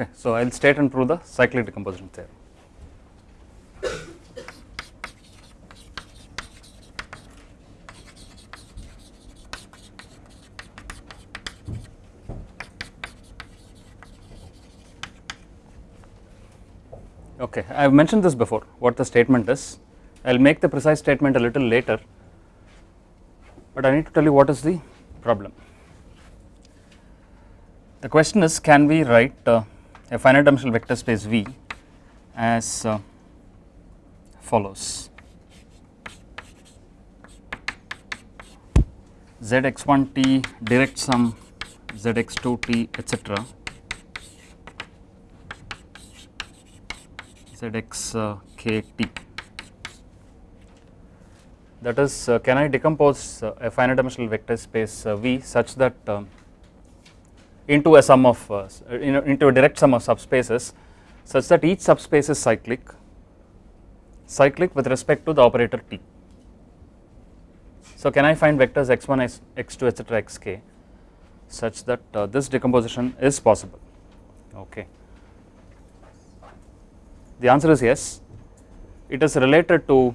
Okay, so I will state and prove the cyclic decomposition theorem. Okay, I have mentioned this before what the statement is. I will make the precise statement a little later, but I need to tell you what is the problem. The question is can we write uh, a finite dimensional vector space V as uh, follows. Zx1t direct sum zx2t etc zx uh, that is uh, can I decompose uh, a finite dimensional vector space uh, V such that um, into a sum of uh, in a, into a direct sum of subspaces such that each subspace is cyclic cyclic with respect to the operator t. So, can I find vectors x1 x, x2 etc xk such that uh, this decomposition is possible okay. The answer is yes it is related to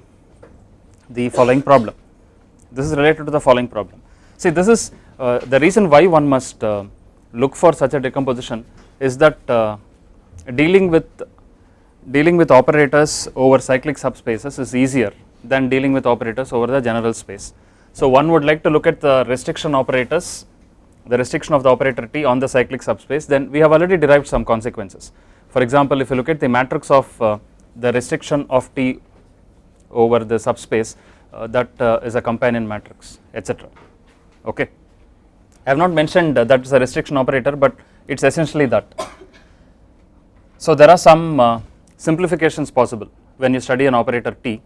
the following problem this is related to the following problem see this is uh, the reason why one must uh, look for such a decomposition is that uh, dealing with dealing with operators over cyclic subspaces is easier than dealing with operators over the general space. So one would like to look at the restriction operators the restriction of the operator T on the cyclic subspace then we have already derived some consequences. For example if you look at the matrix of uh, the restriction of T over the subspace uh, that uh, is a companion matrix etc okay. I have not mentioned that is a restriction operator but it is essentially that. So there are some uh, simplifications possible when you study an operator T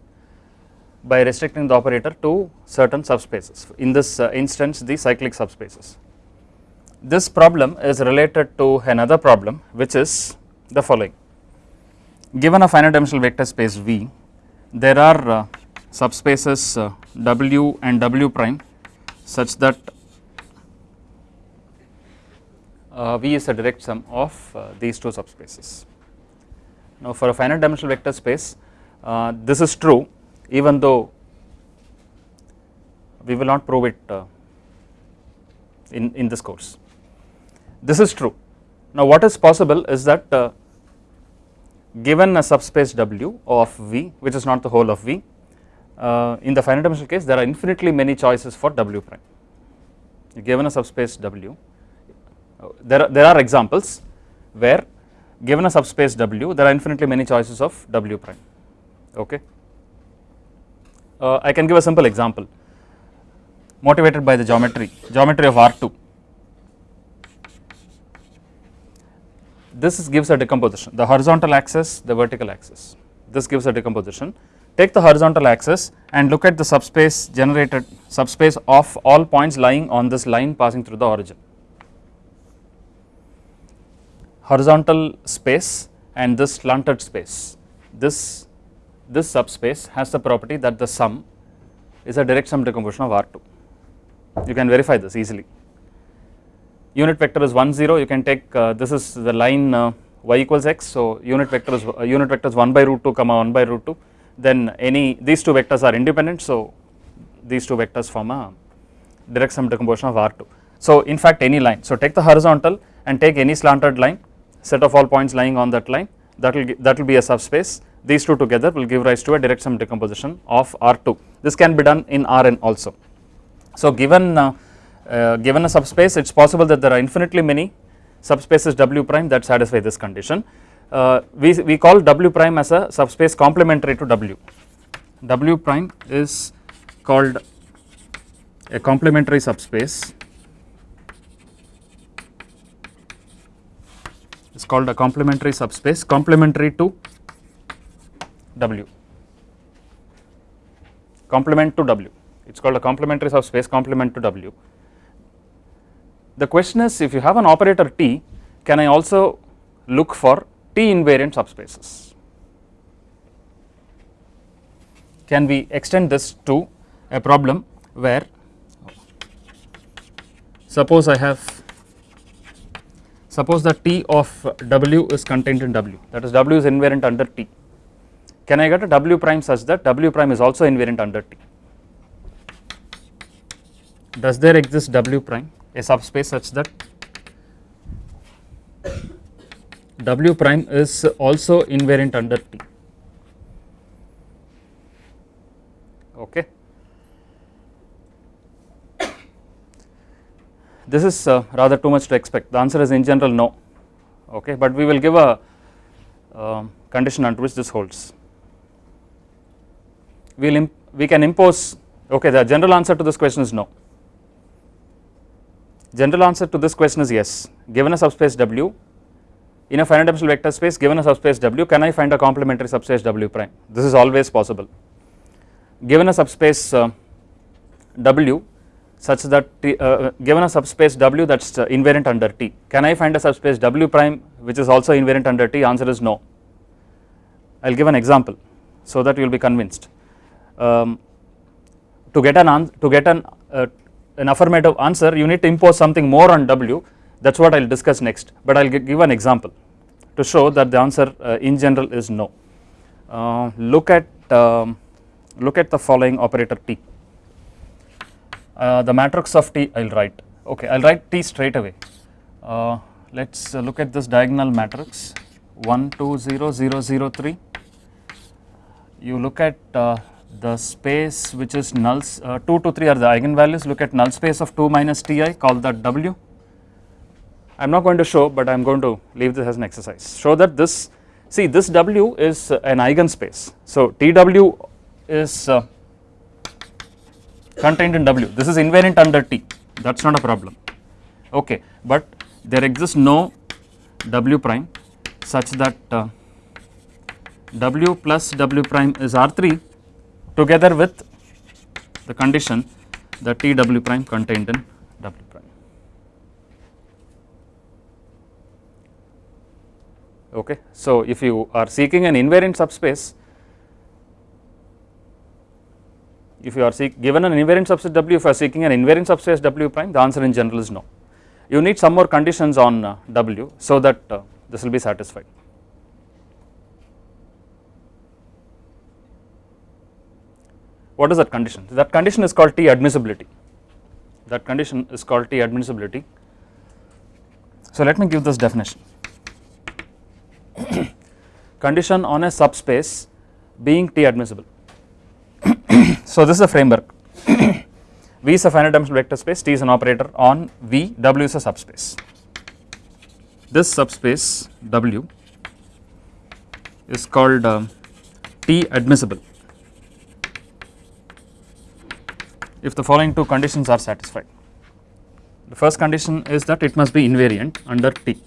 by restricting the operator to certain subspaces in this uh, instance the cyclic subspaces. This problem is related to another problem which is the following given a finite dimensional vector space V there are uh, subspaces uh, W and W prime such that V is a direct sum of uh, these two subspaces. Now for a finite dimensional vector space uh, this is true even though we will not prove it uh, in, in this course. This is true. Now what is possible is that uh, given a subspace W of V which is not the whole of V uh, in the finite dimensional case there are infinitely many choices for W prime given a subspace W there are, there are examples where given a subspace W there are infinitely many choices of W prime. Okay. Uh, I can give a simple example. Motivated by the geometry geometry of R2 this is gives a decomposition. The horizontal axis the vertical axis. This gives a decomposition. Take the horizontal axis and look at the subspace generated subspace of all points lying on this line passing through the origin horizontal space and this slanted space. This this subspace has the property that the sum is a direct sum decomposition of R2 you can verify this easily. Unit vector is 1 0 you can take uh, this is the line uh, y equals x. So unit vector is uh, unit vector is 1 by root 2 comma 1 by root 2 then any these two vectors are independent. So these two vectors form a direct sum decomposition of R2 so in fact any line. So take the horizontal and take any slanted line set of all points lying on that line that will that will be a subspace. These two together will give rise to a direct sum decomposition of R2 this can be done in Rn also. So given uh, uh, given a subspace it is possible that there are infinitely many subspaces W prime that satisfy this condition. Uh, we, we call W prime as a subspace complementary to W. W prime is called a complementary subspace is called a complementary subspace. Complementary to W. Complement to W. It is called a complementary subspace complement to W. The question is if you have an operator T can I also look for T invariant subspaces? Can we extend this to a problem where suppose I have suppose that T of W is contained in W. That is W is invariant under T. Can I get a W prime such that W prime is also invariant under T? Does there exist W prime? A subspace such that W prime is also invariant under T. Okay this is uh, rather too much to expect. The answer is in general no. Okay but we will give a uh, condition under which this holds. We will we can impose okay the general answer to this question is no. General answer to this question is yes. Given a subspace w in a finite dimensional vector space given a subspace w can I find a complementary subspace w prime? This is always possible. Given a subspace uh, w such that t, uh, given a subspace w that is uh, invariant under T. Can I find a subspace w prime which is also invariant under T? Answer is no. I will give an example so that you will be convinced. Um, to get an to get an uh, an affirmative answer you need to impose something more on w. That is what I will discuss next but I will give an example to show that the answer uh, in general is no. Uh, look at um, look at the following operator T the matrix of T I will write. Okay I will write T straight away. Uh, let us look at this diagonal matrix. 1 2 0 0 0 3 you look at uh, the space which is nulls uh, 2 to 3 are the eigenvalues. Look at null space of 2 minus Ti call that W. I am not going to show but I am going to leave this as an exercise. Show that this see this W is an eigenspace. So TW is uh, contained in W this is invariant under T that is not a problem okay but there exists no W prime such that uh, W plus W prime is R3 together with the condition that TW prime contained in W prime. Okay. So, if you are seeking an invariant subspace if you are given an invariant subspace W if you are seeking an invariant subspace W prime the answer in general is no. You need some more conditions on uh, W so that uh, this will be satisfied. What is that condition? That condition is called T admissibility. That condition is called T admissibility. So let me give this definition. condition on a subspace being T admissible. So this is a framework. v is a finite dimensional vector space, T is an operator on V, W is a subspace. This subspace W is called uh, T admissible if the following two conditions are satisfied. The first condition is that it must be invariant under T.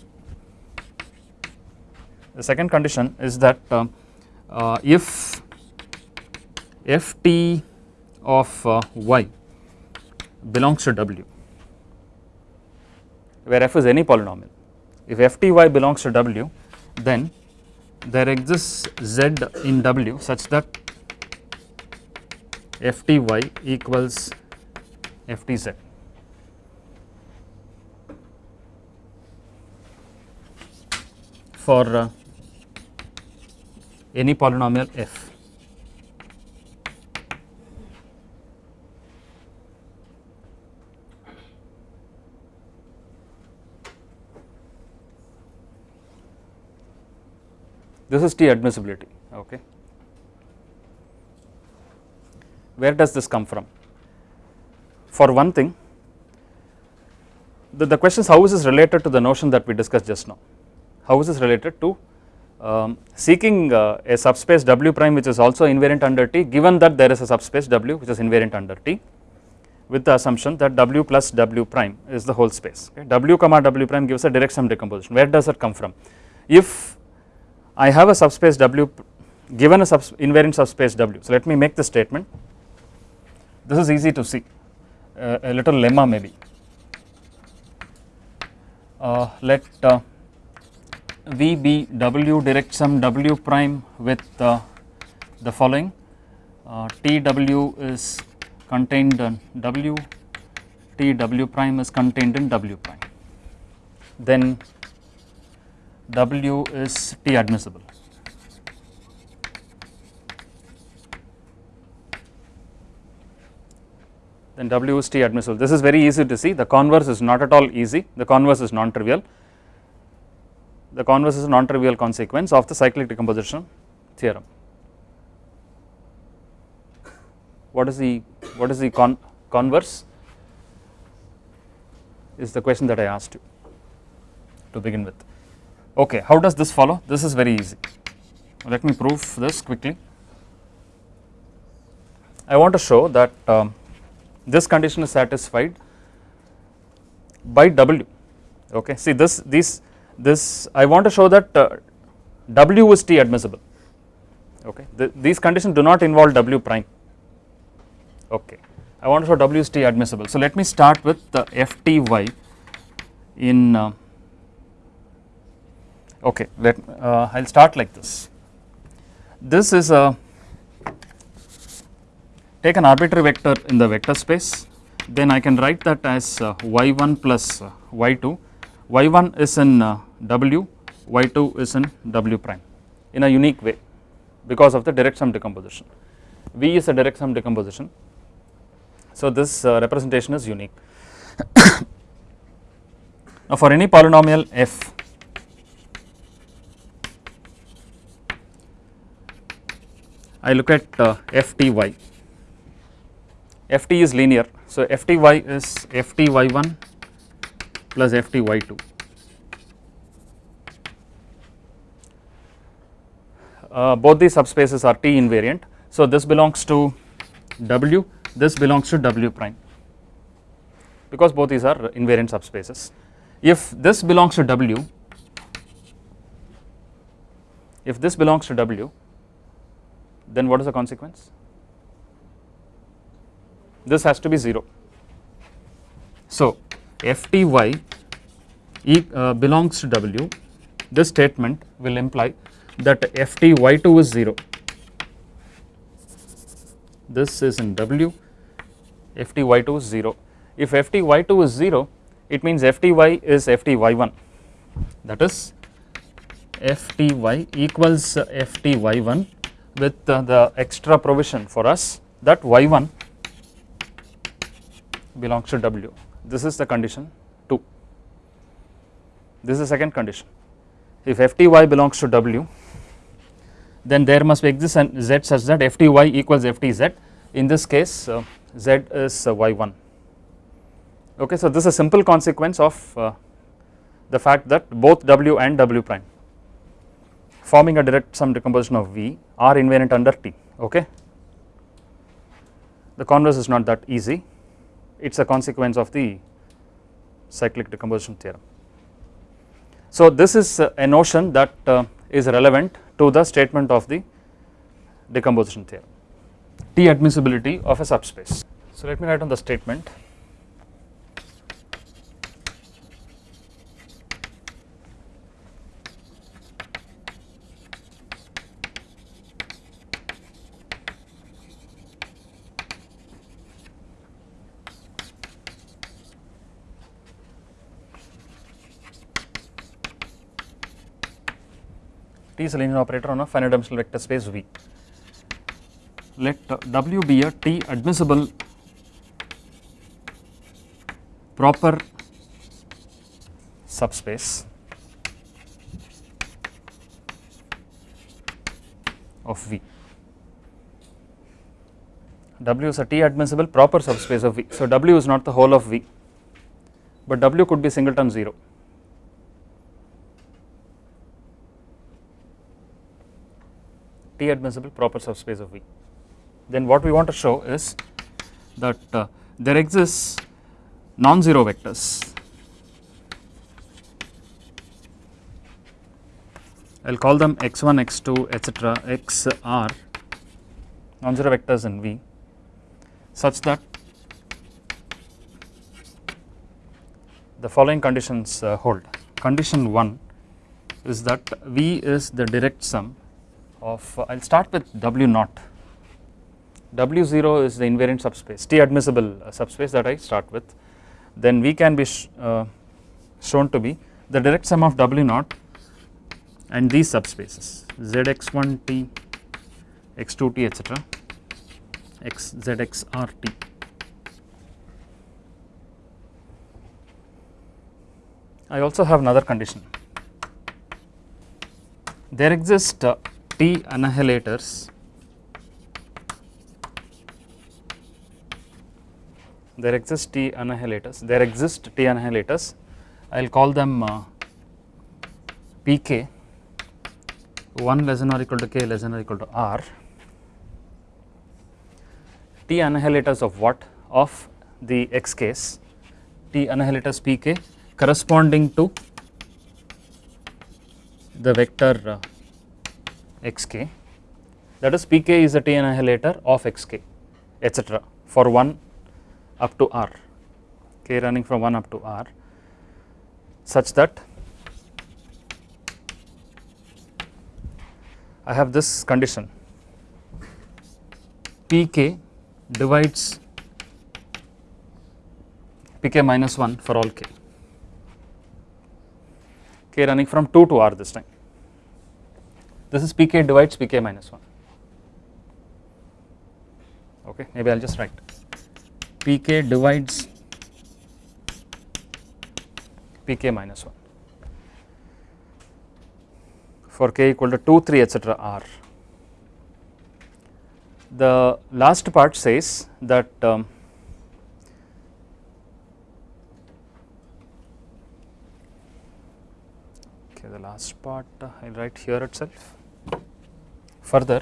The second condition is that uh, uh, if ft of uh, y. Belongs to w. Where f is any polynomial. If fty belongs to w then there exists z in w such that fty equals ftz for uh, any polynomial f. This is T admissibility, okay. Where does this come from? For one thing, the, the question is how is this related to the notion that we discussed just now? How is this related to um, seeking uh, a subspace W prime which is also invariant under T given that there is a subspace W which is invariant under T with the assumption that W plus W prime is the whole space. Okay. W comma W prime gives a direct sum decomposition. Where does that come from? If I have a subspace W given a subs invariant subspace W, so let me make the statement. This is easy to see, uh, a little lemma maybe. Uh, let uh, V be W direct sum W prime with uh, the following uh, T W is contained in W, T W prime is contained in W prime. Then W is T admissible. Then W is T admissible. This is very easy to see. The converse is not at all easy. The converse is non-trivial. The converse is a non-trivial consequence of the cyclic decomposition theorem. What is the what is the con converse? Is the question that I asked you to begin with. Okay, how does this follow? This is very easy. Let me prove this quickly. I want to show that um, this condition is satisfied by W. Okay, see this these this I want to show that uh, W is T admissible. Okay, the, these conditions do not involve W prime. Okay, I want to show W is T admissible. So let me start with the FTY in. Uh, okay, let uh, I'll start like this. This is a take an arbitrary vector in the vector space, then I can write that as uh, y1 plus uh, y2. y1 is in uh, w, y2 is in w prime in a unique way because of the direct sum decomposition. V is a direct sum decomposition. So this uh, representation is unique. now for any polynomial f, I look at uh, fty ft is linear. So, fty is fty1 plus fty2. Uh, both these subspaces are T invariant. So, this belongs to W, this belongs to W prime because both these are invariant subspaces. If this belongs to W, if this belongs to W, then what is the consequence? this has to be 0. So, fty e, uh, belongs to w, this statement will imply that fty2 is 0. This is in w, fty2 is 0. If fty2 is 0, it means fty is fty1 that is fty equals fty1 with uh, the extra provision for us that y1 belongs to W. This is the condition 2. This is the second condition. If Fty belongs to W, then there must be exist an Z such that Fty equals Ftz. In this case, uh, Z is uh, Y1. Okay, so this is a simple consequence of uh, the fact that both W and W prime forming a direct sum decomposition of V are invariant under T. Okay, the converse is not that easy it is a consequence of the cyclic decomposition theorem. So, this is a notion that uh, is relevant to the statement of the decomposition theorem, T admissibility of a subspace. So, let me write on the statement is a linear operator on a finite dimensional vector space V. Let W be a T admissible proper subspace of V. W is a T admissible proper subspace of V. So, W is not the whole of V, but W could be singleton 0. T admissible proper subspace of V. Then what we want to show is that uh, there exists non-zero vectors. I will call them x1, x2, etc., xr non-zero vectors in V such that the following conditions uh, hold. Condition 1 is that V is the direct sum of uh, I will start with W naught. W0 is the invariant subspace, T admissible uh, subspace that I start with. Then V can be sh uh, shown to be the direct sum of W naught and these subspaces zx1t x2t etc x zxrt I also have another condition there exist uh, t annihilators. There exist t annihilators. There exist t annihilators. I will call them uh, pk 1 less than or equal to k less than or equal to r. T annihilators of what? Of the x case. T annihilators pk corresponding to the vector uh, xk that is pk is a t annihilator of xk etc for 1 up to r. K running from 1 up to r such that I have this condition. Pk divides pk minus 1 for all k. K running from 2 to r this time this is pk divides pk minus 1 okay maybe I will just write. Pk divides pk minus 1 for k equal to 2 3 etc r. The last part says that um, okay the last part uh, I will write here itself further.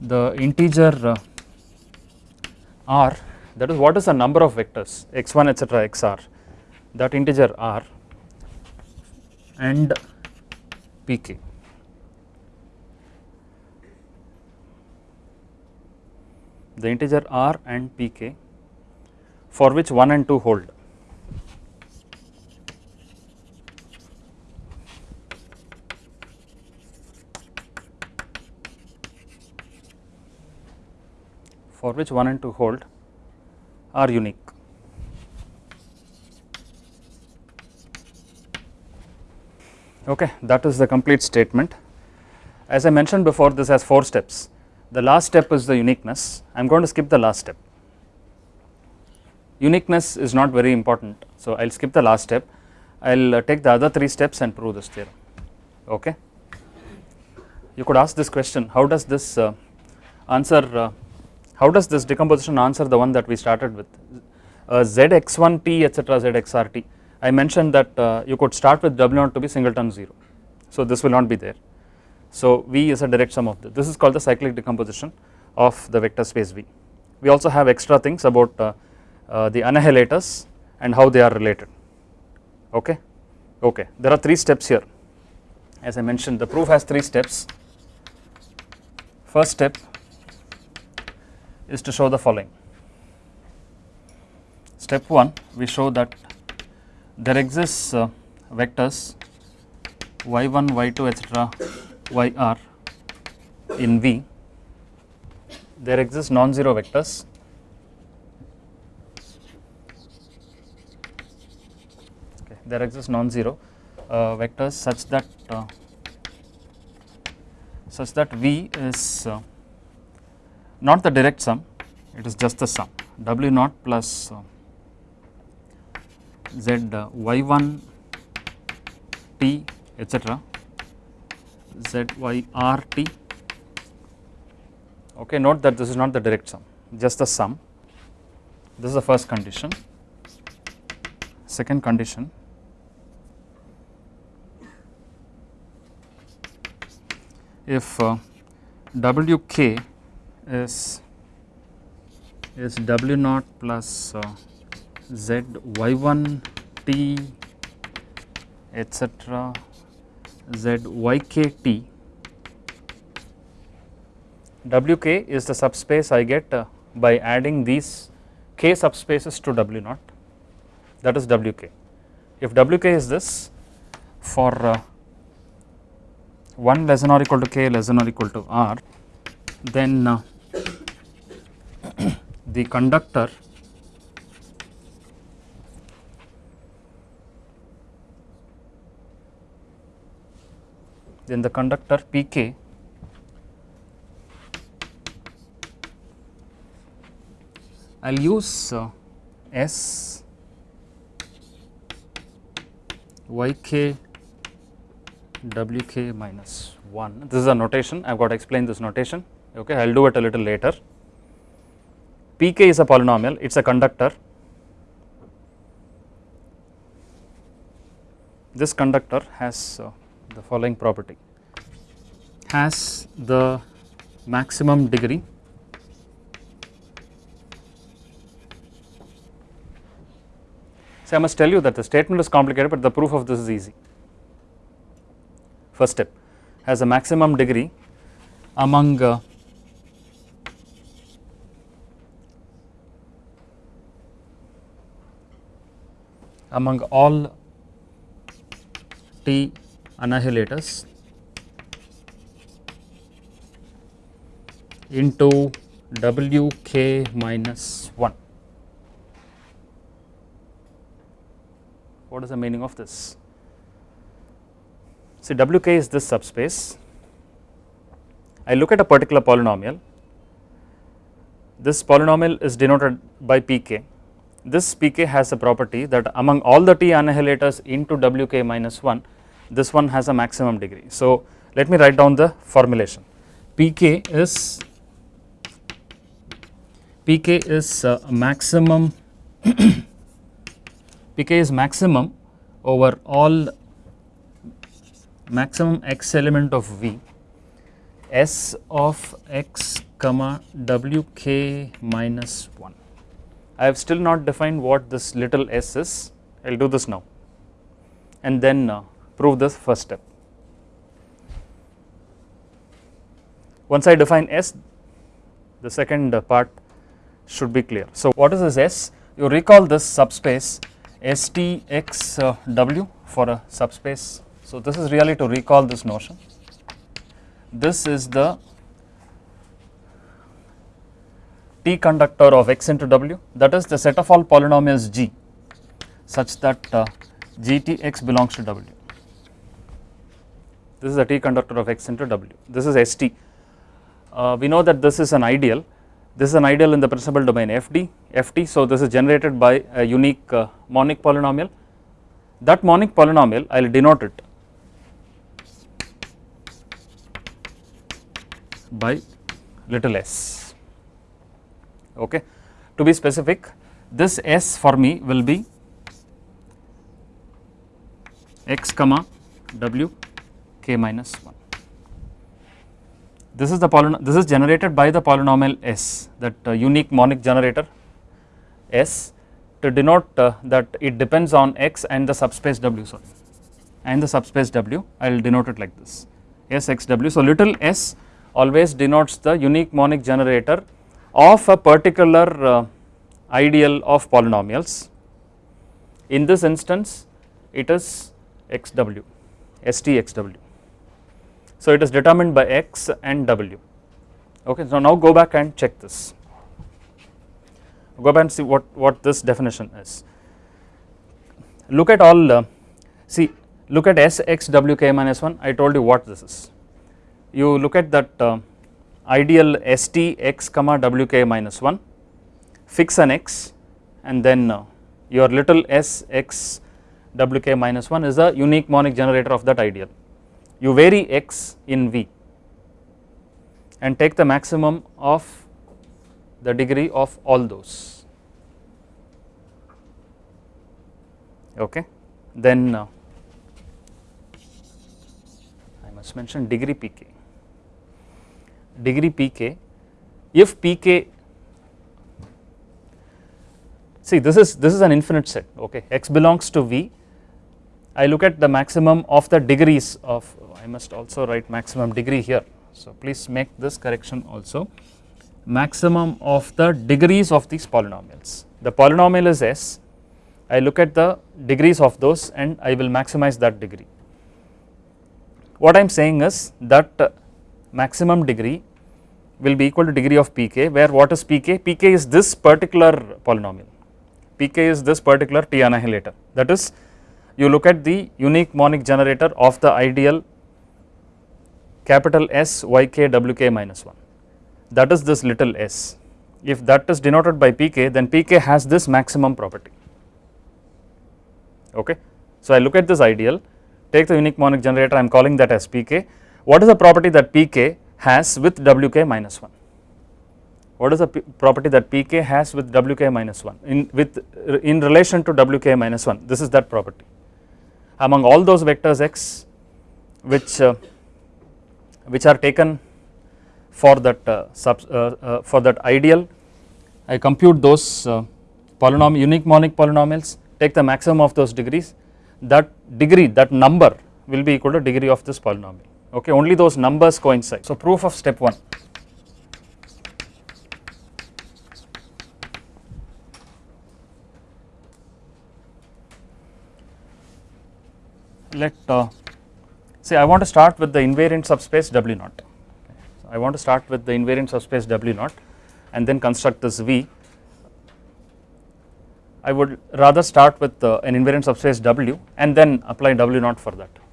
The integer uh, r that is what is the number of vectors? X1 etc xr that integer r and pk the integer r and pk for which 1 and 2 hold for which 1 and 2 hold are unique. Okay, that is the complete statement. As I mentioned before this has 4 steps. The last step is the uniqueness. I am going to skip the last step. Uniqueness is not very important. So, I will skip the last step. I will uh, take the other 3 steps and prove this theorem. Okay. You could ask this question how does this uh, answer uh, how does this decomposition answer the one that we started with? Uh, zx1t etc zxrt I mentioned that uh, you could start with W0 to be singleton 0 so this will not be there. So v is a direct sum of this this is called the cyclic decomposition of the vector space v. We also have extra things about uh, uh, the annihilators and how they are related. Okay? Okay. There are three steps here. As I mentioned the proof has three steps. First step is to show the following. Step 1 we show that there exists uh, vectors y1, y2 etc yr in V, there exist non-zero vectors okay, there exist non-zero uh, vectors such that uh, such that V is uh, not the direct sum it is just the sum. W naught plus uh, z uh, y1 t etc z y r t. Okay note that this is not the direct sum just the sum. This is the first condition. Second condition. If uh, wk is is w naught plus uh, z y1 t etc z yk wk is the subspace I get uh, by adding these k subspaces to w naught that is wk. If wk is this for uh, 1 less than or equal to k less than or equal to r then uh, the conductor then the conductor pk I will use uh, S yk wk minus 1 this is a notation. I have got to explain this notation. Okay I will do it a little later pk is a polynomial it is a conductor. This conductor has uh, the following property. Has the maximum degree. So, I must tell you that the statement is complicated, but the proof of this is easy. First step. Has a maximum degree among uh, among all T annihilators into Wk minus 1. What is the meaning of this? See Wk is this subspace. I look at a particular polynomial. This polynomial is denoted by Pk. This Pk has a property that among all the T annihilators into Wk minus 1, this one has a maximum degree. So, let me write down the formulation. Pk is Pk is uh, maximum Pk is maximum over all maximum x element of V S of x comma Wk minus 1. I have still not defined what this little s is, I will do this now and then uh, prove this first step. Once I define s, the second uh, part should be clear. So, what is this s? You recall this subspace STXW for a subspace. So, this is really to recall this notion. This is the T conductor of x into W that is the set of all polynomials G such that uh, GTX belongs to W. This is the T conductor of x into W. This is ST. Uh, we know that this is an ideal this is an ideal in the principal domain FD, FT. So, this is generated by a unique uh, monic polynomial. That monic polynomial I will denote it by little s. Okay. To be specific, this s for me will be x comma w k minus 1 this is the polynomial, this is generated by the polynomial s that uh, unique monic generator s to denote uh, that it depends on x and the subspace w sorry and the subspace w I will denote it like this s x w. So, little s always denotes the unique monic generator of a particular uh, ideal of polynomials. In this instance it is x w s t x w so, it is determined by x and w. Okay. So, now go back and check this, go back and see what, what this definition is. Look at all, uh, see look at s x w k minus 1, I told you what this is. You look at that uh, ideal s t x comma w k minus 1, fix an x and then uh, your little s x w k minus 1 is a unique monic generator of that ideal. You vary x in V and take the maximum of the degree of all those. Okay? Then uh, I must mention degree pk degree pk if pk see this is this is an infinite set okay x belongs to v I look at the maximum of the degrees of I must also write maximum degree here. So, please make this correction also maximum of the degrees of these polynomials. The polynomial is S, I look at the degrees of those and I will maximize that degree. What I am saying is that maximum degree will be equal to degree of pk where what is pk? pk is this particular polynomial, pk is this particular t annihilator that is you look at the unique monic generator of the ideal capital S yk wk minus 1 that is this little s. If that is denoted by pk then pk has this maximum property okay. So I look at this ideal take the unique monic generator I am calling that as pk what is the property that pk has with wk minus 1 what is the property that pk has with wk minus 1 in with in relation to wk minus 1 this is that property. Among all those vectors x which uh, which are taken for that uh, sub, uh, uh, for that ideal I compute those polynomial unique monic polynomials take the maximum of those degrees. That degree that number will be equal to degree of this polynomial okay only those numbers coincide so proof of step 1 let uh, say I want to start with the invariant subspace W naught. So I want to start with the invariant subspace W naught and then construct this V. I would rather start with uh, an invariant subspace W and then apply W naught for that.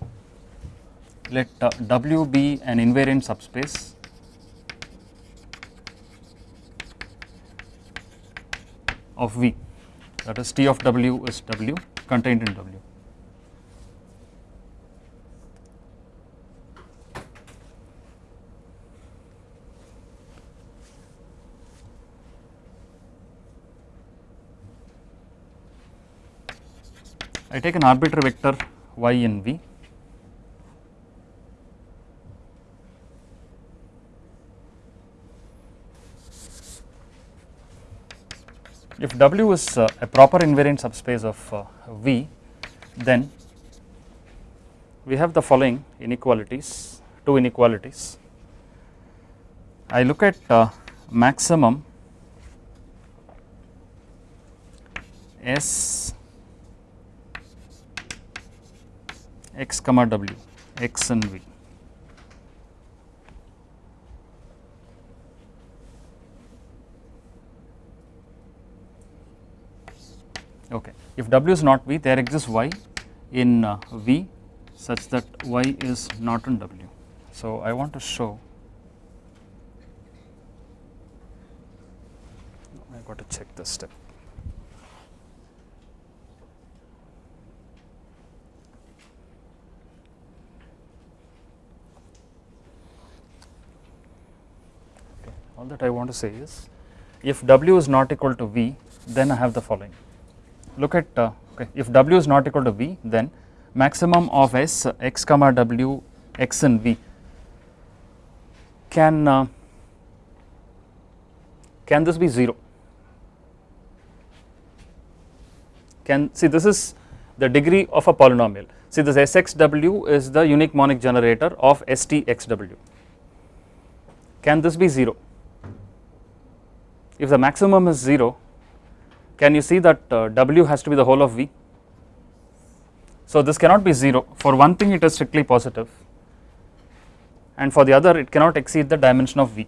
Let W be an invariant subspace. Of V. That is T of W is W contained in W. I take an arbitrary vector y in V if W is uh, a proper invariant subspace of uh, V then we have the following inequalities two inequalities I look at uh, maximum S x comma w x and v. Okay. If w is not v there exists y in uh, v such that y is not in w. So, I want to show I got to check this step. all that I want to say is if w is not equal to v then I have the following look at uh, okay if w is not equal to v then maximum of s x comma w x and v can uh, can this be 0 can see this is the degree of a polynomial. See this sxw is the unique monic generator of stxw can this be 0 if the maximum is 0 can you see that uh, W has to be the whole of V. So this cannot be 0 for one thing it is strictly positive. And for the other it cannot exceed the dimension of V.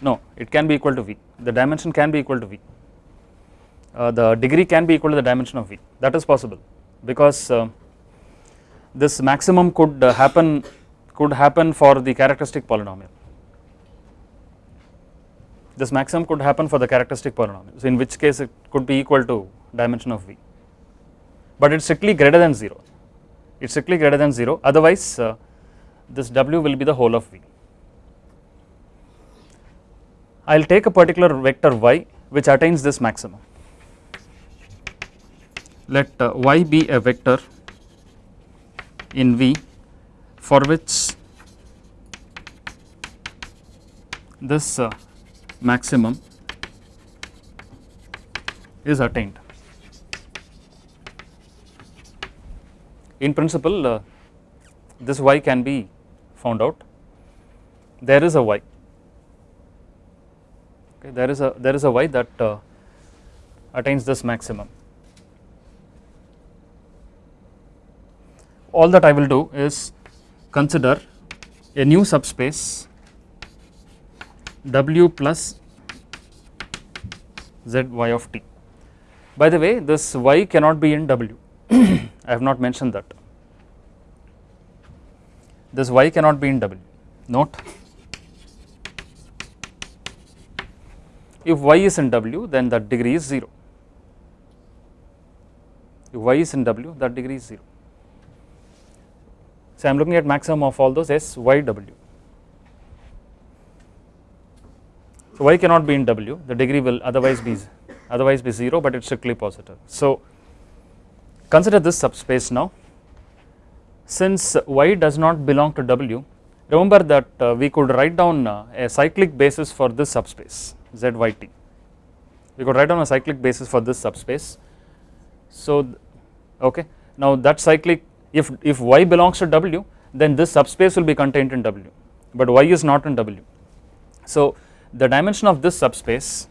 No, it can be equal to V, the dimension can be equal to V, uh, the degree can be equal to the dimension of V. That is possible. Because uh, this maximum could uh, happen could happen for the characteristic polynomial. This maximum could happen for the characteristic polynomial, so in which case it could be equal to dimension of v, but it is strictly greater than 0, it is strictly greater than 0 otherwise uh, this w will be the whole of v. I will take a particular vector y which attains this maximum. Let uh, y be a vector in V for which this uh, maximum is attained. In principle uh, this y can be found out. There is a y. Okay there is a there is a y that uh, attains this maximum. All that I will do is consider a new subspace W plus Z y of t. By the way this y cannot be in W. I have not mentioned that. This y cannot be in W. Note. If y is in W then that degree is 0 if y is in W that degree is 0 so I am looking at maximum of all those S y W. So y cannot be in W the degree will otherwise be otherwise be 0 but it is strictly positive. So consider this subspace now. Since y does not belong to W remember that uh, we could write down uh, a cyclic basis for this subspace zyt we could write down a cyclic basis for this subspace. So okay. Now that cyclic if if y belongs to W then this subspace will be contained in W but y is not in W so the dimension of this subspace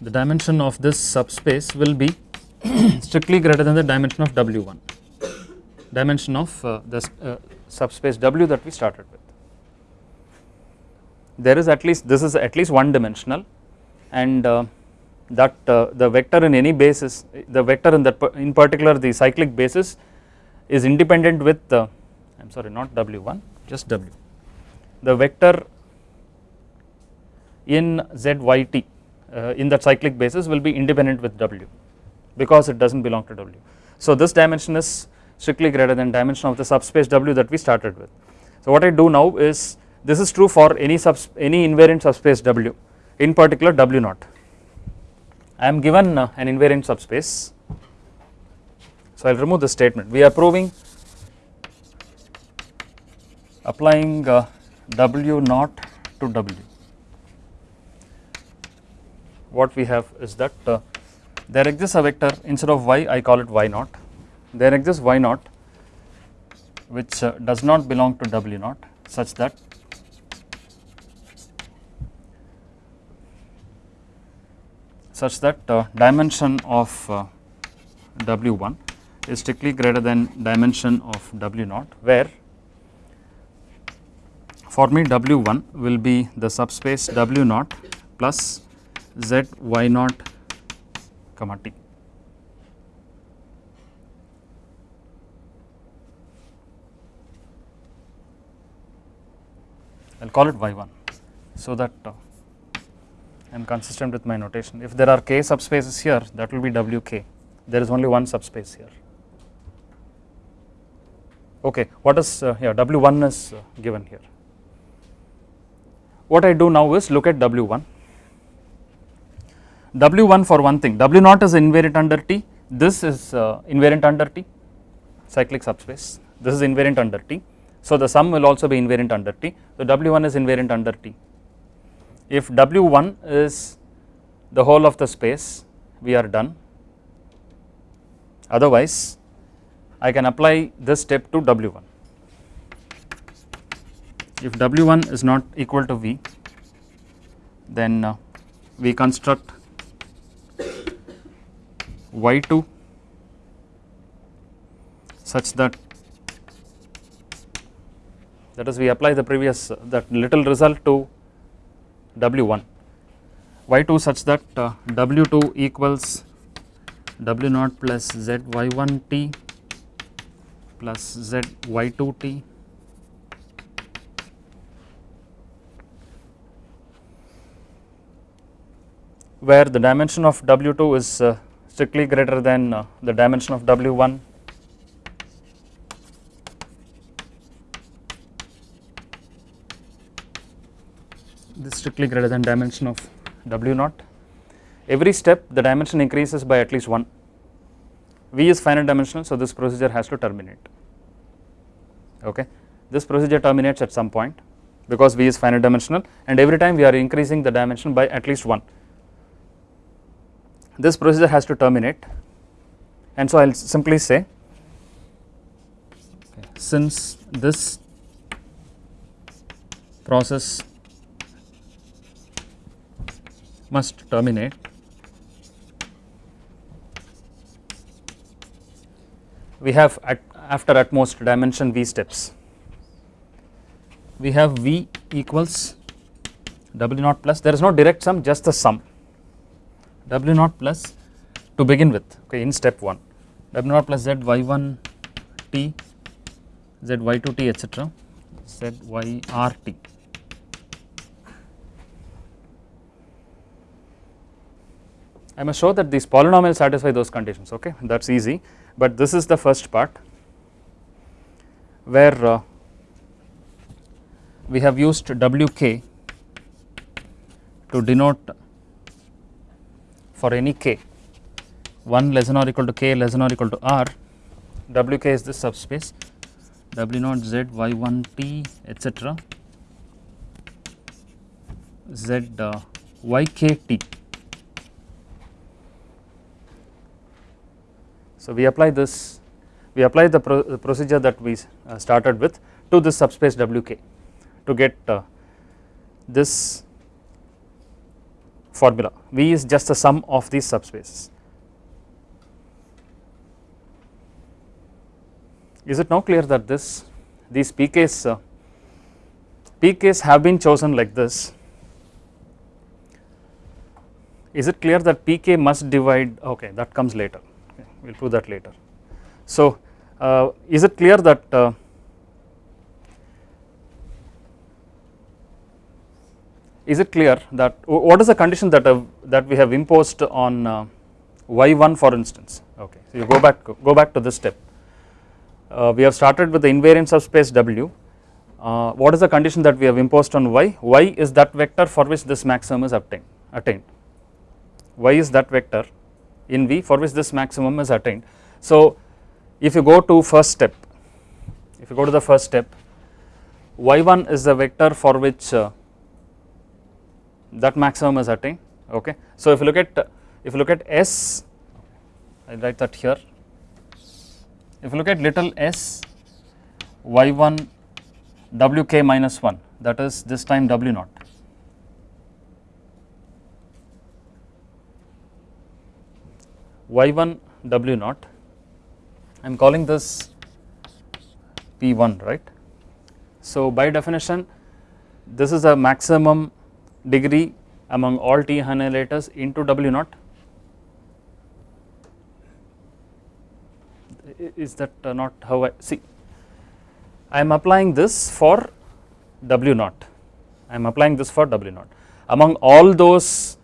the dimension of this subspace will be strictly greater than the dimension of W1 dimension of uh, the uh, subspace W that we started with. There is at least this is at least one dimensional and uh, that uh, the vector in any basis the vector in that in particular the cyclic basis is independent with I am sorry not W1 just W the vector in ZYT uh, in that cyclic basis will be independent with W because it does not belong to W. So this dimension is strictly greater than dimension of the subspace W that we started with. So what I do now is this is true for any subs any invariant subspace W in particular W naught. I am given uh, an invariant subspace so I will remove this statement. We are proving applying uh, W naught to W. What we have is that uh, there exists a vector instead of y I call it y naught. There exists y naught which does not belong to w naught such that such that uh, dimension of uh, w1 is strictly greater than dimension of w naught where for me w1 will be the subspace w naught plus z y naught comma t. I will call it y1 so that uh, I am consistent with my notation. If there are k subspaces here that will be wk, there is only one subspace here. Okay, what is uh, yeah w1 is uh, given here. What I do now is look at w1 W1 for one thing, W naught is invariant under T, this is uh, invariant under T, cyclic subspace, this is invariant under T. So the sum will also be invariant under T, so W1 is invariant under T. If W1 is the whole of the space, we are done. Otherwise, I can apply this step to W1. If W1 is not equal to V, then uh, we construct y2 such that that is we apply the previous uh, that little result to w1 y2 such that uh, w2 equals w naught plus z y1 t plus z y2 t? Where the dimension of w2 is uh, strictly greater than uh, the dimension of W1 this strictly greater than dimension of W naught. Every step the dimension increases by at least 1. V is finite dimensional so this procedure has to terminate okay. This procedure terminates at some point because V is finite dimensional and every time we are increasing the dimension by at least 1 this procedure has to terminate and so I will simply say since this process must terminate. We have at after at most dimension v steps. We have v equals W naught plus there is no direct sum just the sum. W naught plus to begin with okay in step 1 W naught plus Z Y1 T Z Y2 T etc Z Y R T I must show that these polynomials satisfy those conditions okay? That is easy. But this is the first part where uh, we have used Wk to denote for any k. 1 less than or equal to k less than or equal to r. Wk is this subspace. W naught Z Y1 T etc Z uh, YK So, we apply this we apply the, pro the procedure that we uh, started with to this subspace Wk to get uh, this formula. V is just the sum of these subspaces. Is it now clear that this these PKs uh, PKs have been chosen like this? Is it clear that PK must divide okay that comes later we will prove that later. So, uh, is it clear that uh, is it clear that what is the condition that uh, that we have imposed on uh, y1 for instance? Okay so you go back go back to this step. Uh, we have started with the invariant subspace w. Uh, what is the condition that we have imposed on y? Y is that vector for which this maximum is obtained attained. Y is that vector in V for which this maximum is attained. So, if you go to first step, if you go to the first step, y1 is the vector for which uh, that maximum is attained. Okay. So, if you look at if you look at S, I write that here. If you look at little s y1 wk minus 1 that is this time w naught y1 w naught I am calling this p1 right. So, by definition this is a maximum degree among all t annihilators into w naught is that uh, not how I see I am applying this for w naught I am applying this for w naught among all those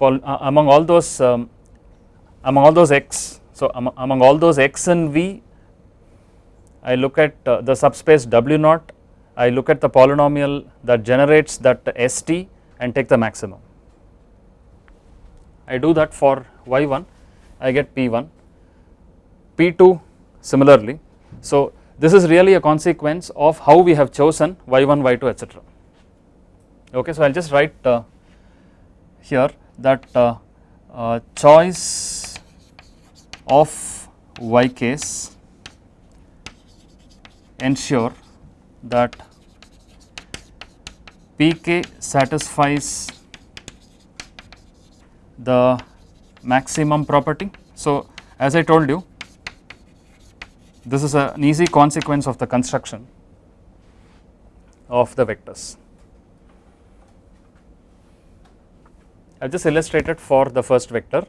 uh, among all those um, among all those x. So, among, among all those x and V I look at uh, the subspace W naught, I look at the polynomial that generates that ST and take the maximum. I do that for y1 I get p1, p2 similarly. So, this is really a consequence of how we have chosen y1, y2 etc. Okay, so I will just write uh, here that uh, uh, choice of y case ensure that pk satisfies the maximum property. So, as I told you this is an easy consequence of the construction of the vectors. I have just illustrated for the first vector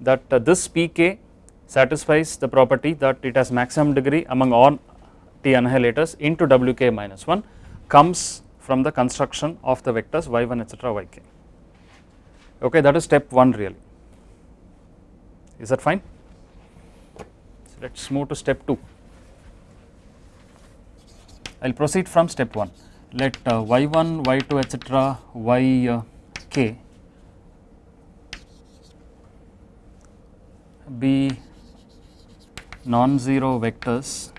that uh, this pk satisfies the property that it has maximum degree among all t annihilators into wk minus 1 comes from the construction of the vectors y1 etc yk okay that is step 1 really. Is that fine? So let us move to step 2 I will proceed from step 1 let uh, y1 y2 etc yk be non-zero vectors.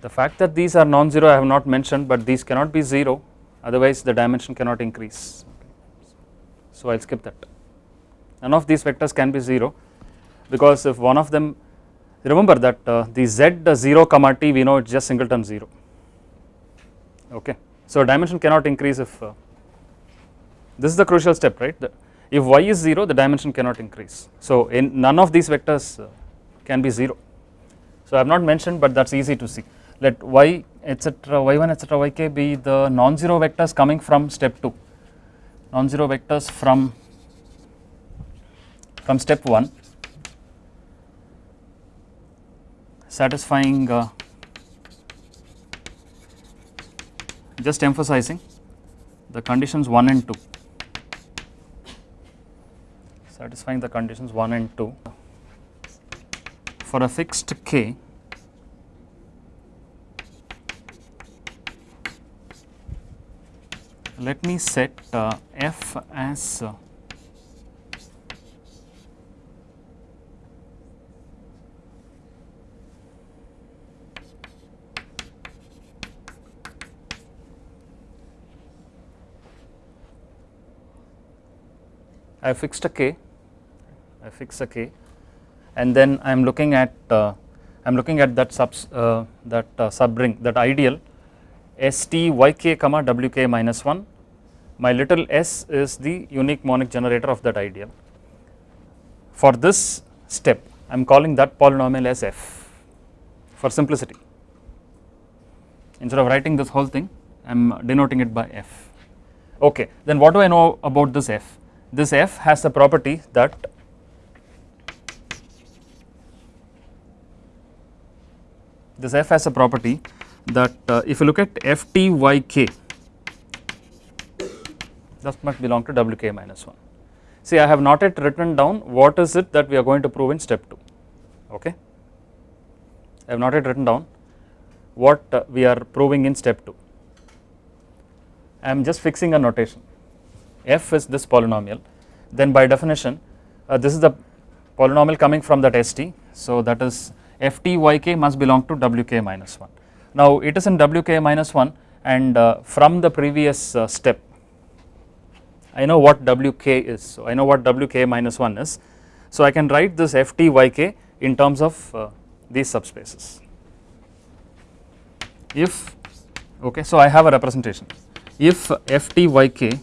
The fact that these are non-zero I have not mentioned, but these cannot be 0 otherwise the dimension cannot increase. So, I will skip that. None of these vectors can be 0 because if one of them remember that uh, the z 0 comma t we know it is just singleton 0 okay. So, dimension cannot increase if uh, this is the crucial step right the, if y is 0 the dimension cannot increase. So, in none of these vectors uh, can be 0. So, I have not mentioned but that is easy to see. let y etc y1 etc yk be the non-zero vectors coming from step 2 non-zero vectors from from step 1 satisfying uh, just emphasizing the conditions 1 and 2 satisfying the conditions 1 and 2 for a fixed k let me set uh, f as uh, I fixed a k, I fix a k, and then I am looking at uh, I am looking at that subs uh, that uh, subring that ideal st yk comma wk minus 1. My little s is the unique monic generator of that ideal. For this step, I am calling that polynomial as f for simplicity. Instead of writing this whole thing, I am denoting it by f. Okay, then what do I know about this f? this f has the property that this f has a property that uh, if you look at f t y k that must belong to w k minus 1. See I have not yet written down what is it that we are going to prove in step 2 okay. I have not yet written down what uh, we are proving in step 2. I am just fixing a notation f is this polynomial then by definition uh, this is the polynomial coming from that st. So that is f t y k must belong to w k minus 1. Now it is in w k minus 1 and uh, from the previous uh, step I know what w k is. So I know what w k minus 1 is. So I can write this f t y k in terms of uh, these subspaces. If okay so I have a representation if f t y k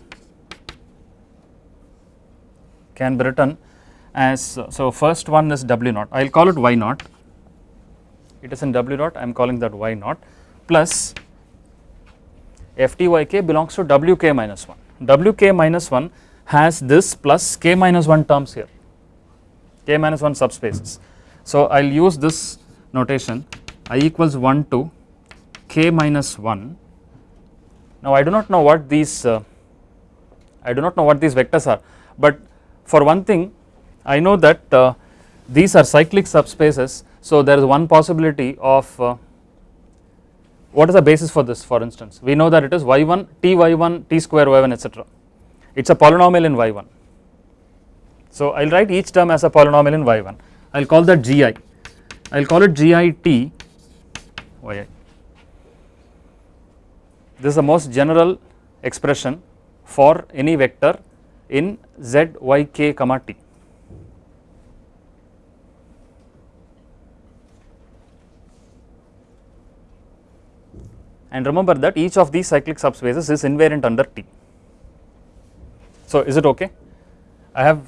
can be written as so first one is w naught I will call it y naught it is in w dot. I am calling that y naught. Plus f t y k belongs to w k minus 1 w k minus 1 has this plus k minus 1 terms here. K minus 1 subspaces. So I will use this notation. I equals 1 to k minus 1 now I do not know what these uh, I do not know what these vectors are. But for one thing I know that uh, these are cyclic subspaces so there is one possibility of uh, what is the basis for this for instance? We know that it is y1 t y1 t square y1 etc it is a polynomial in y1 so I will write each term as a polynomial in y1 I will call that gi I. Will call it gi t yi this is the most general expression for any vector in z y k comma t. And remember that each of these cyclic subspaces is invariant under T. So is it okay? I have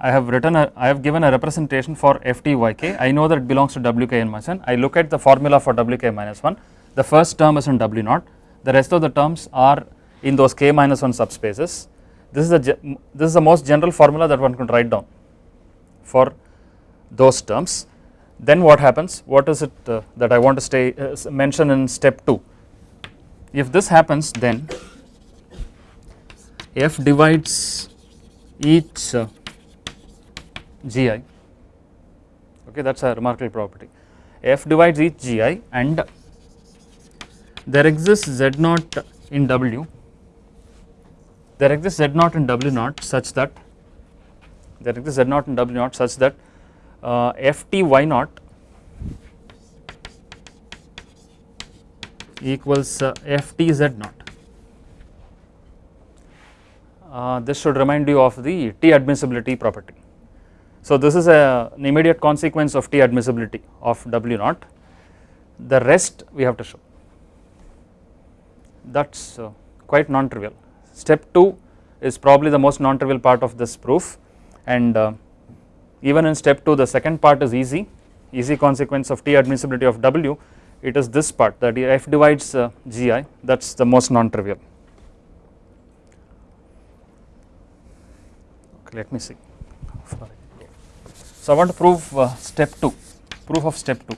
I have written a I have given a representation for f t y k. I know that it belongs to w k n minus 1. I look at the formula for w k minus 1. The first term is in w naught. The rest of the terms are in those k minus 1 subspaces this is the this is the most general formula that one can write down for those terms. Then what happens? What is it uh, that I want to stay uh, mention in step 2? If this happens then f divides each uh, gi okay that is a remarkable property. F divides each gi and there exists z naught in w. There exists z naught in w naught such that there exists z naught in w naught such that uh, f t y naught equals uh, f t z naught. Uh, this should remind you of the T admissibility property. So this is a, an immediate consequence of T admissibility of W naught, the rest we have to show that is uh, quite non-trivial. Step 2 is probably the most non-trivial part of this proof and uh, even in step 2 the second part is easy, easy consequence of T admissibility of W it is this part that f divides uh, gi that is the most non-trivial. Okay, let me see. So, I want to prove uh, step 2, proof of step 2.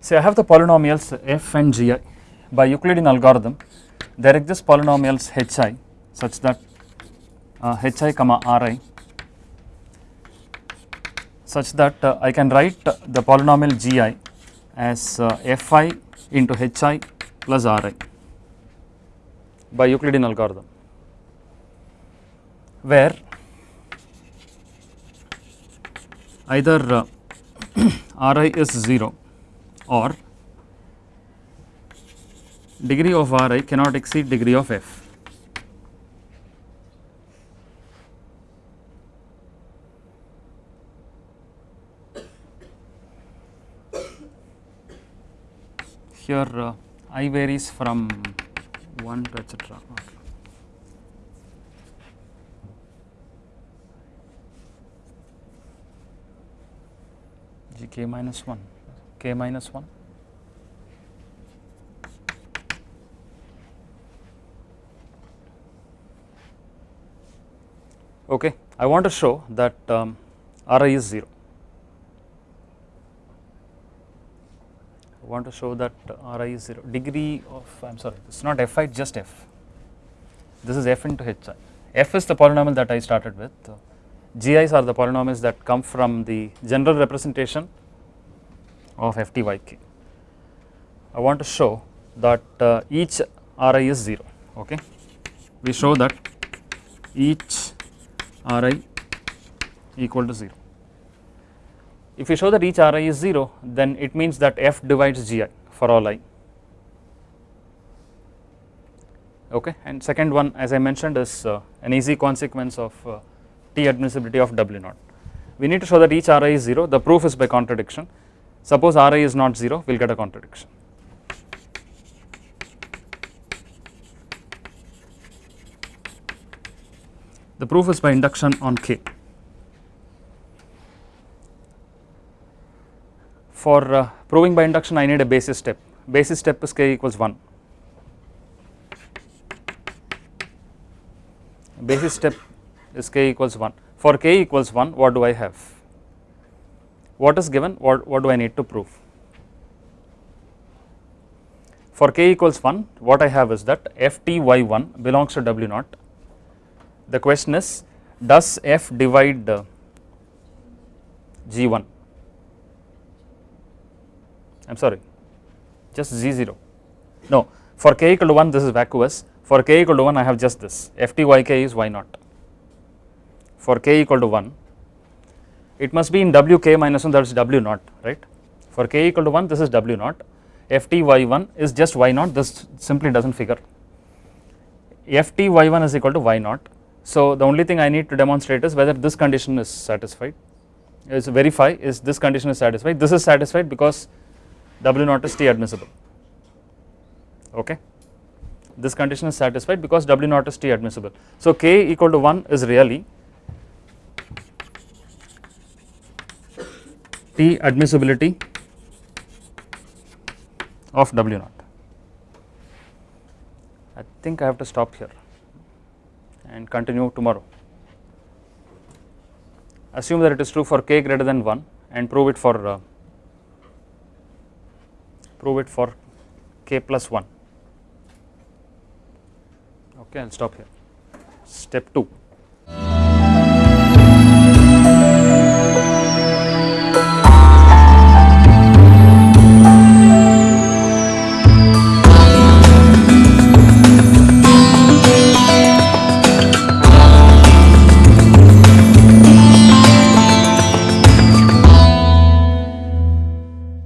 Say I have the polynomials f and gi by Euclidean algorithm there exist polynomials hi such that uh, hi comma ri such that uh, I can write the polynomial gi as uh, fi into hi plus ri by Euclidean algorithm where either uh, ri is 0 or degree of Ri cannot exceed degree of f. Here uh, i varies from 1 to etc. g k minus 1 k minus 1 okay I want to show that um, Ri is 0 I want to show that Ri is 0 degree of I am sorry it is not fi just f. This is f into hi f is the polynomial that I started with. Gi's are the polynomials that come from the general representation of f t y k. I want to show that uh, each r i is 0 okay? We show that each r i equal to 0 if we show that each r i is 0 then it means that f divides g i for all i. Okay? And second one as I mentioned is uh, an easy consequence of uh, t admissibility of w naught. We need to show that each r i is 0 the proof is by contradiction. Suppose Ri is not 0, we will get a contradiction. The proof is by induction on K. For uh, proving by induction, I need a basis step. Basis step is K equals 1. Basis step is K equals 1. For K equals 1, what do I have? what is given what, what do I need to prove. For k equals 1 what I have is that f t y 1 belongs to w naught. The question is does f divide uh, g 1 I am sorry just z 0 no for k equal to 1 this is vacuous. For k equal to 1 I have just this. F t y k is y naught. For k equal to 1 it must be in wk minus 1 that is w naught right? For k equal to 1 this is w naught. Ft y1 is just y naught. This simply does not figure ft y1 is equal to y naught so the only thing I need to demonstrate is whether this condition is satisfied. Is verify is this condition is satisfied? This is satisfied because w naught is t admissible. Okay? This condition is satisfied because w naught is t admissible. So k equal to 1 is really T admissibility of W naught. I think I have to stop here and continue tomorrow. Assume that it is true for k greater than 1 and prove it for uh, prove it for k plus 1. Okay, I will stop here. Step 2.